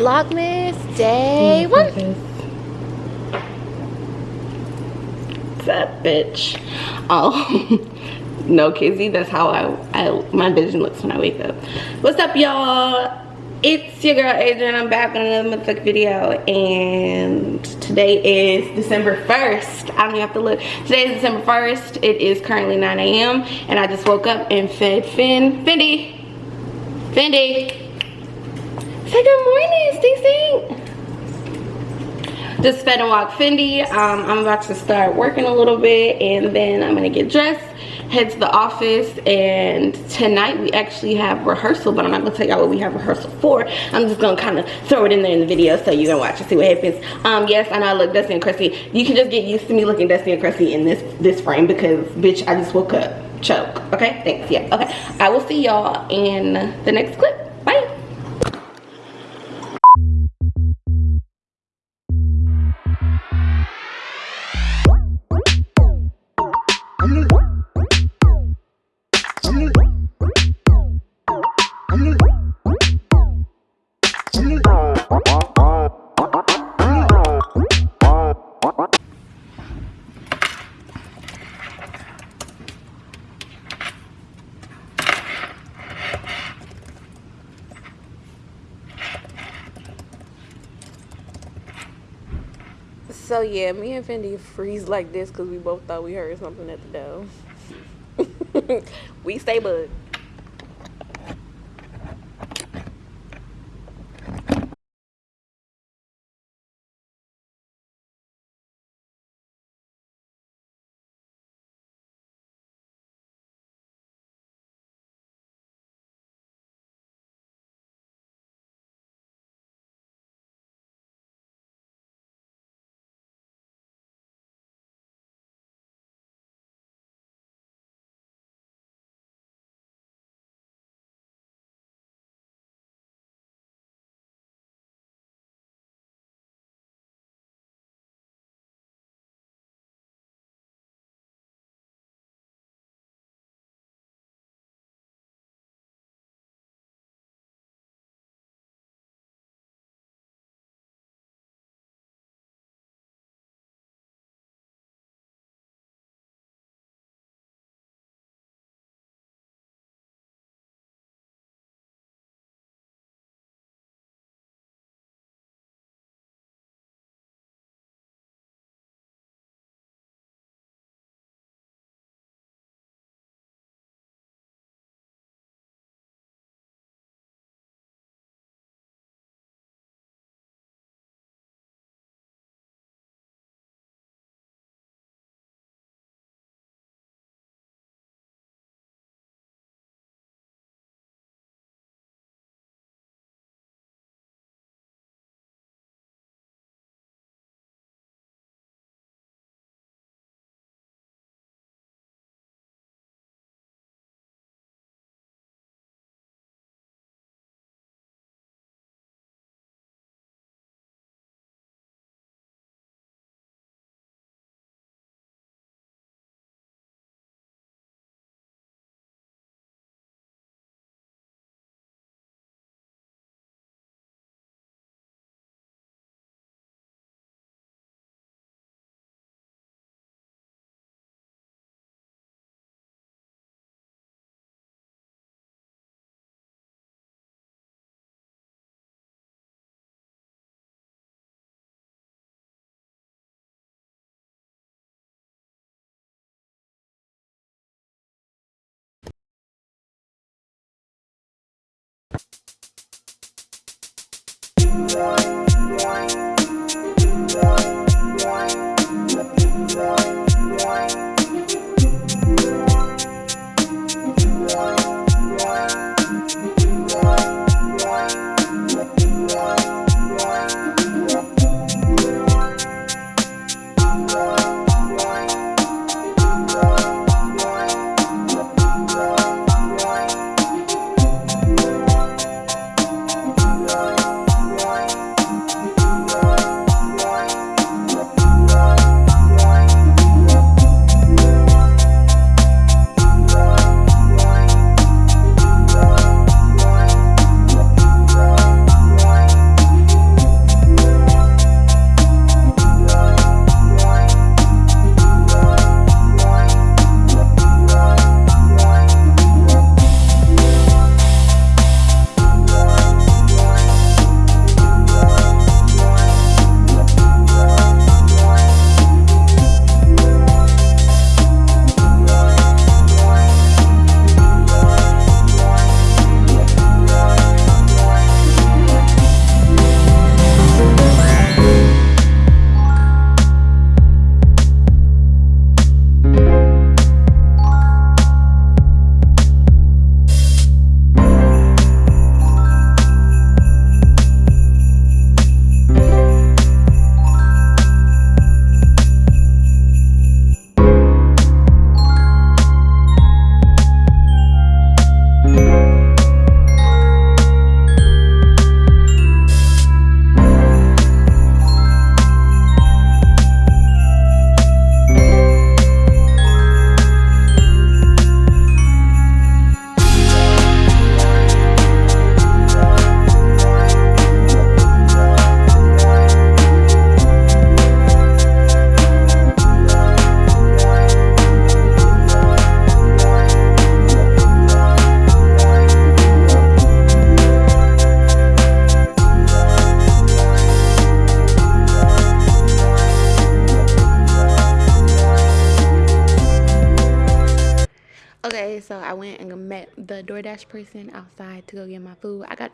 Vlogmas day one. What's up, bitch? Oh, no, Kizzy. That's how I, I my vision looks when I wake up. What's up, y'all? It's your girl Adrian. I'm back on another motherfucking video, and today is December 1st. I don't even have to look. Today is December 1st. It is currently 9 a.m. and I just woke up and fed Finn, Fendi, Fendi. Say good morning, Stacey. Just fed and walk Fendi. Um, I'm about to start working a little bit and then I'm gonna get dressed, head to the office, and tonight we actually have rehearsal, but I'm not gonna tell y'all what we have rehearsal for. I'm just gonna kind of throw it in there in the video so you can watch and see what happens. Um, yes, I know I look dusty and crusty. You can just get used to me looking dusty and crusty in this this frame because bitch, I just woke up. Choke. Okay, thanks. Yeah, okay. I will see y'all in the next clip. Yeah, me and Fendi freeze like this because we both thought we heard something at the door. we stay bud.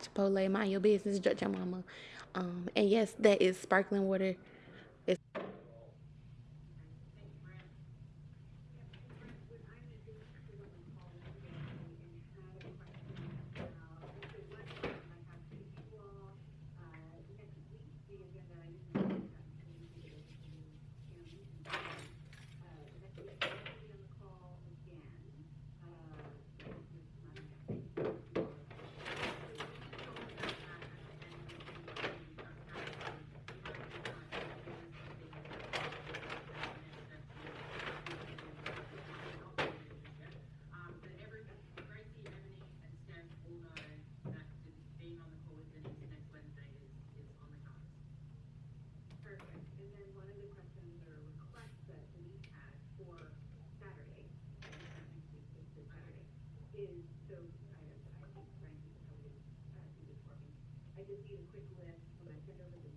Chipotle, mind your business, judge your mama. Um, and yes, that is sparkling water is, so I, I think Frank is tell you, uh, this for me. I just need a quick list when I send over the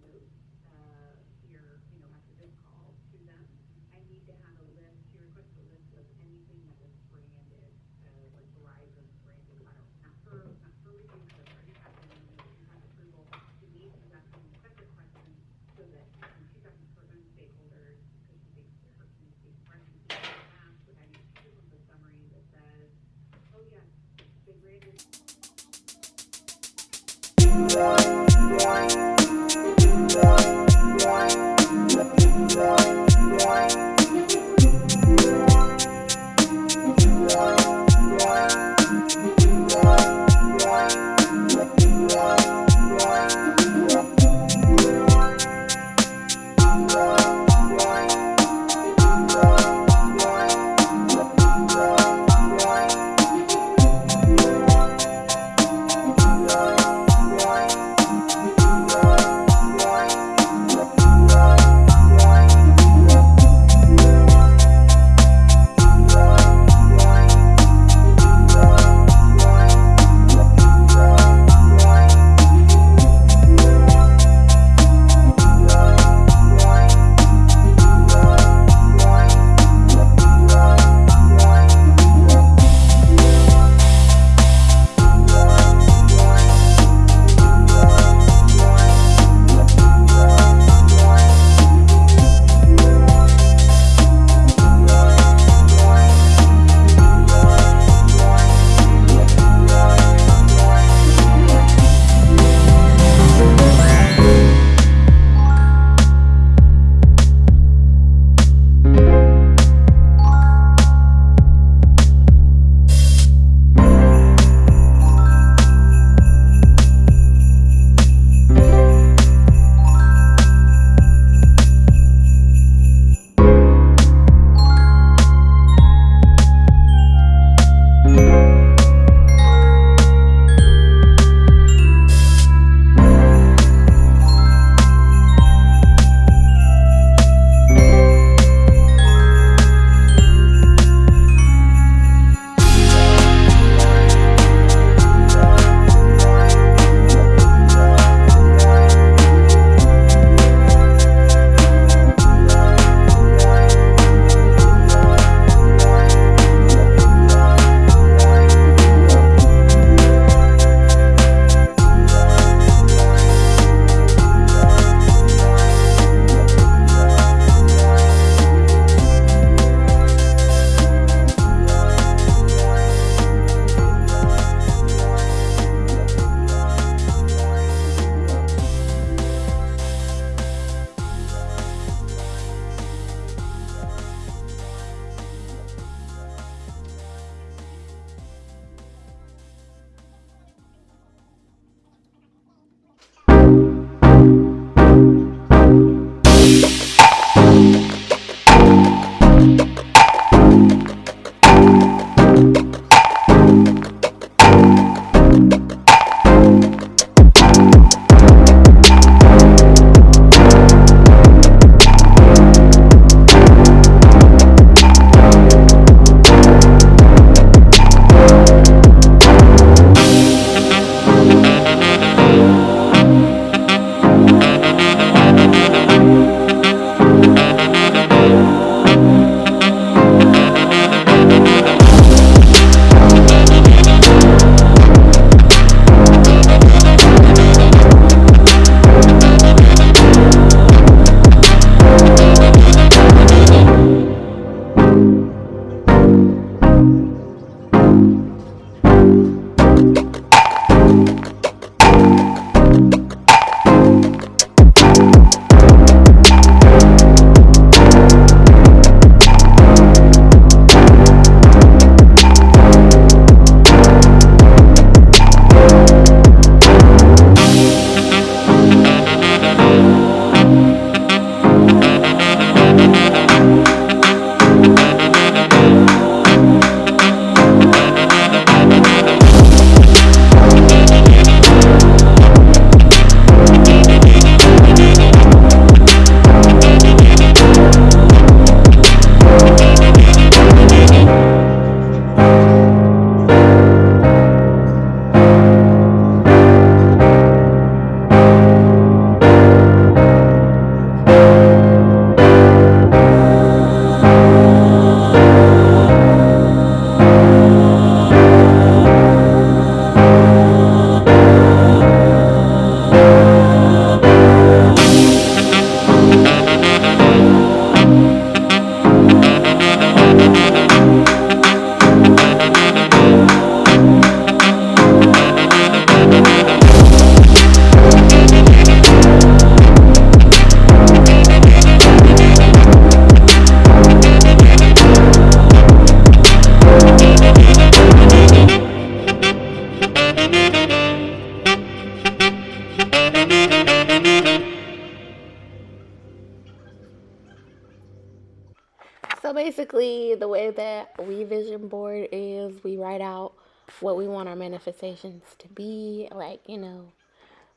So basically, the way that we vision board is we write out what we want our manifestations to be, like, you know,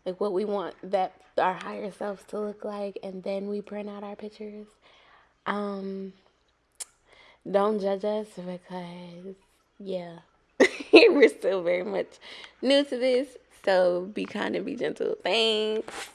like what we want that our higher selves to look like, and then we print out our pictures. Um, don't judge us because, yeah, we're still very much new to this. So be kind and be gentle. Thanks.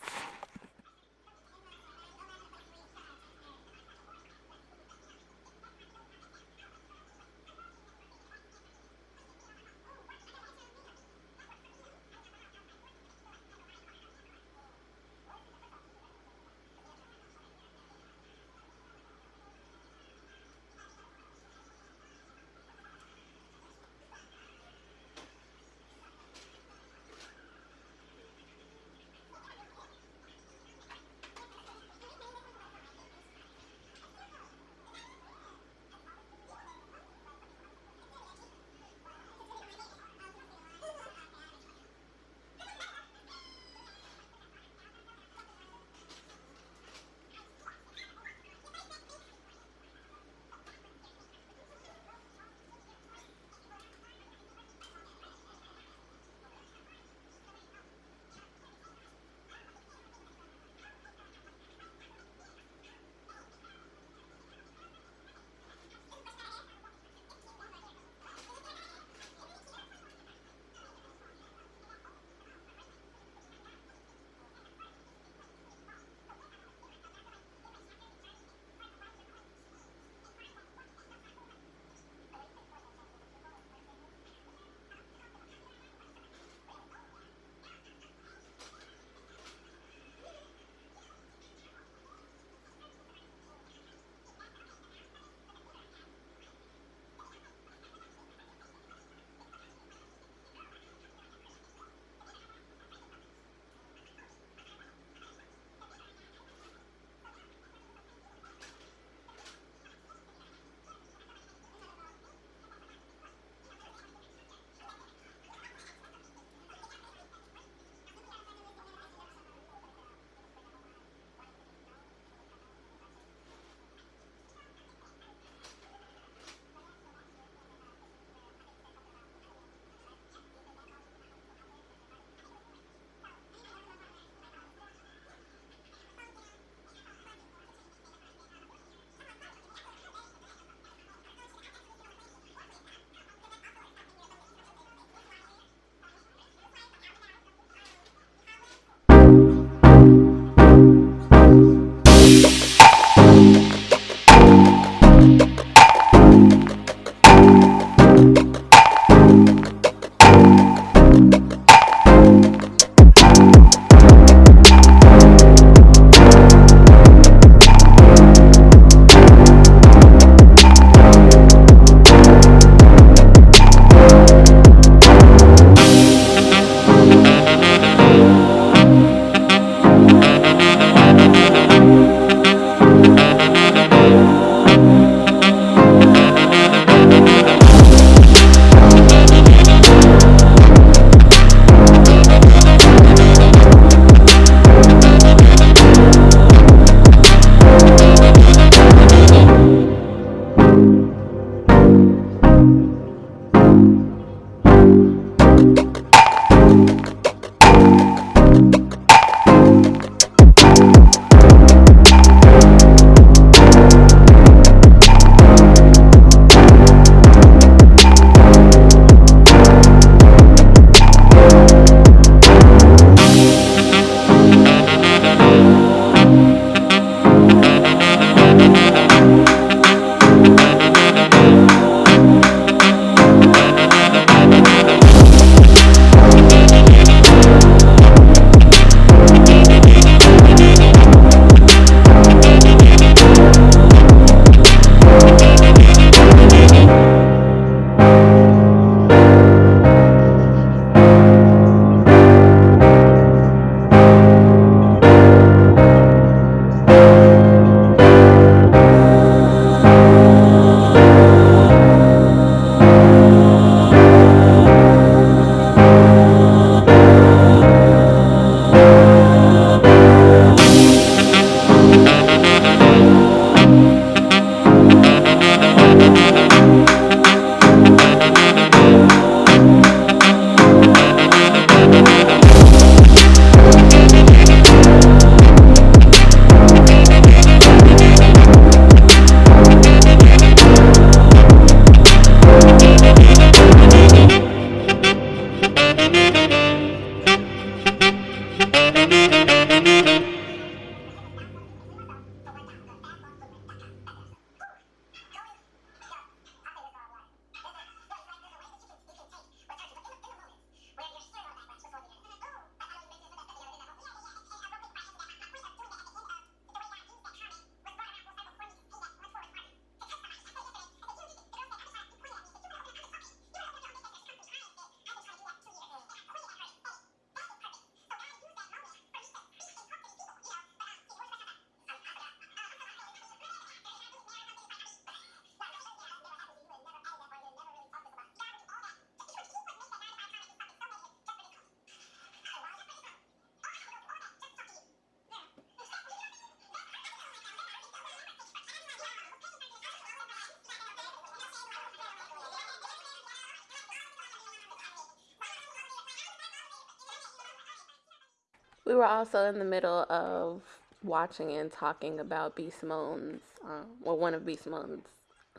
We were also in the middle of watching and talking about B. Simone's, um, well, one of B. Simone's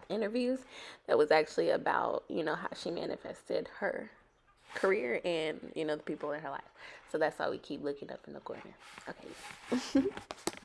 interviews that was actually about, you know, how she manifested her career and, you know, the people in her life. So that's why we keep looking up in the corner. Okay.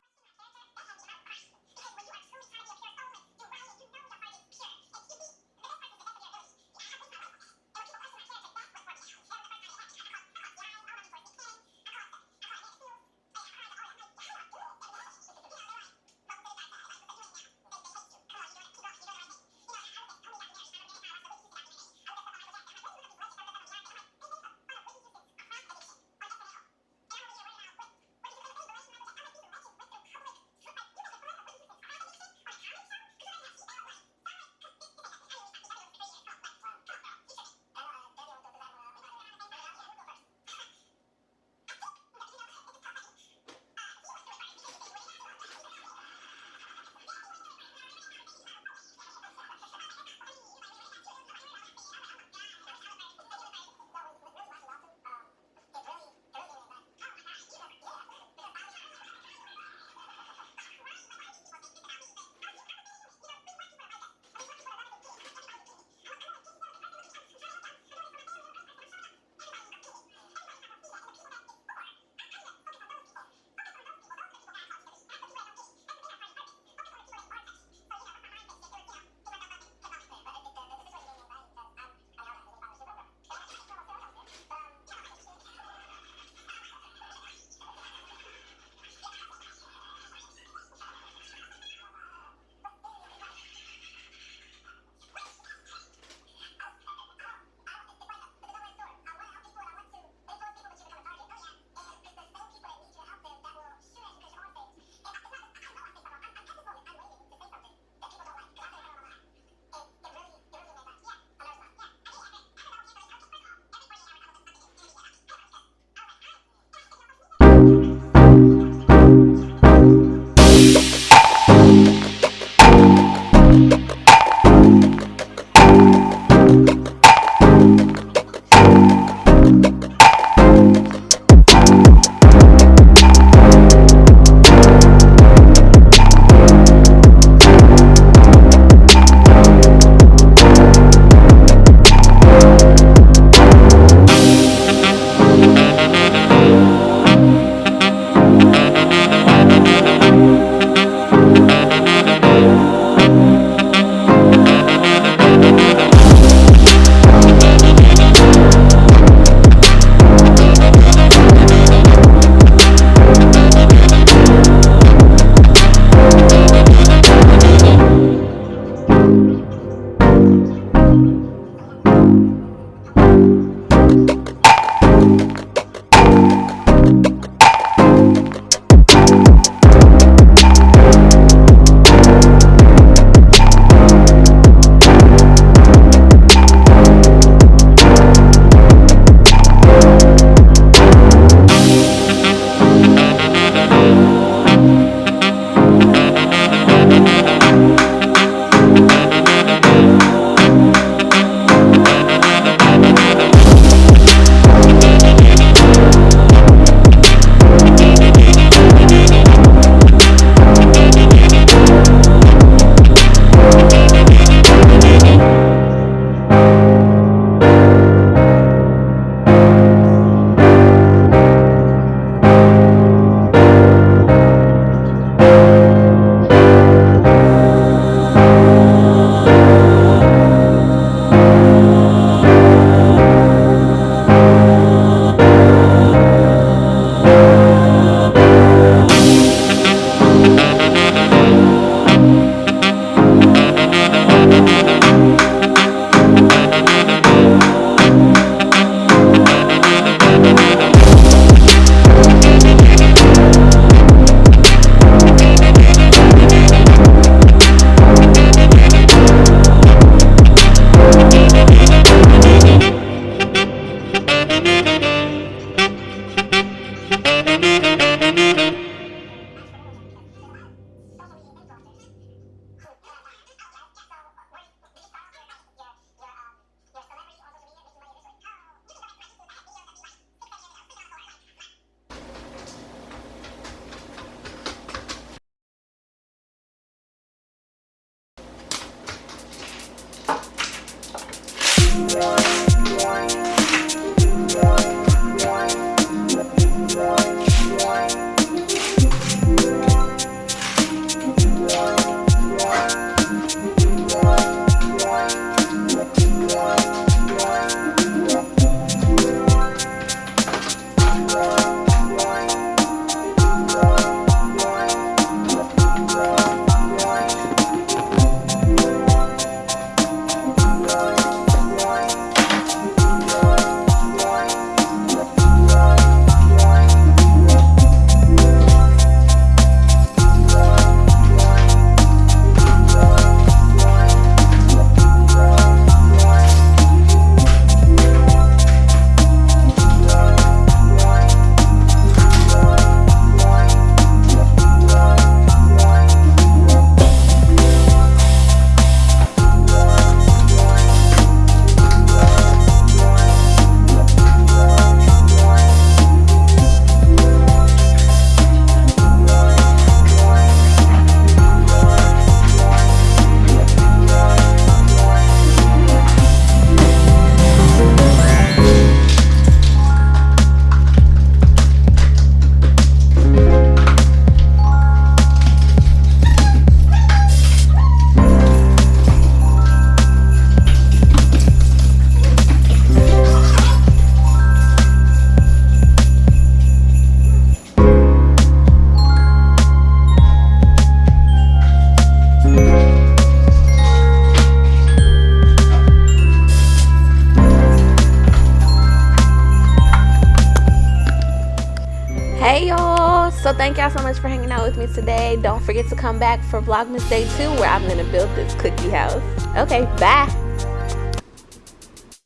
today. Don't forget to come back for Vlogmas Day 2 where I'm going to build this cookie house. Okay, bye.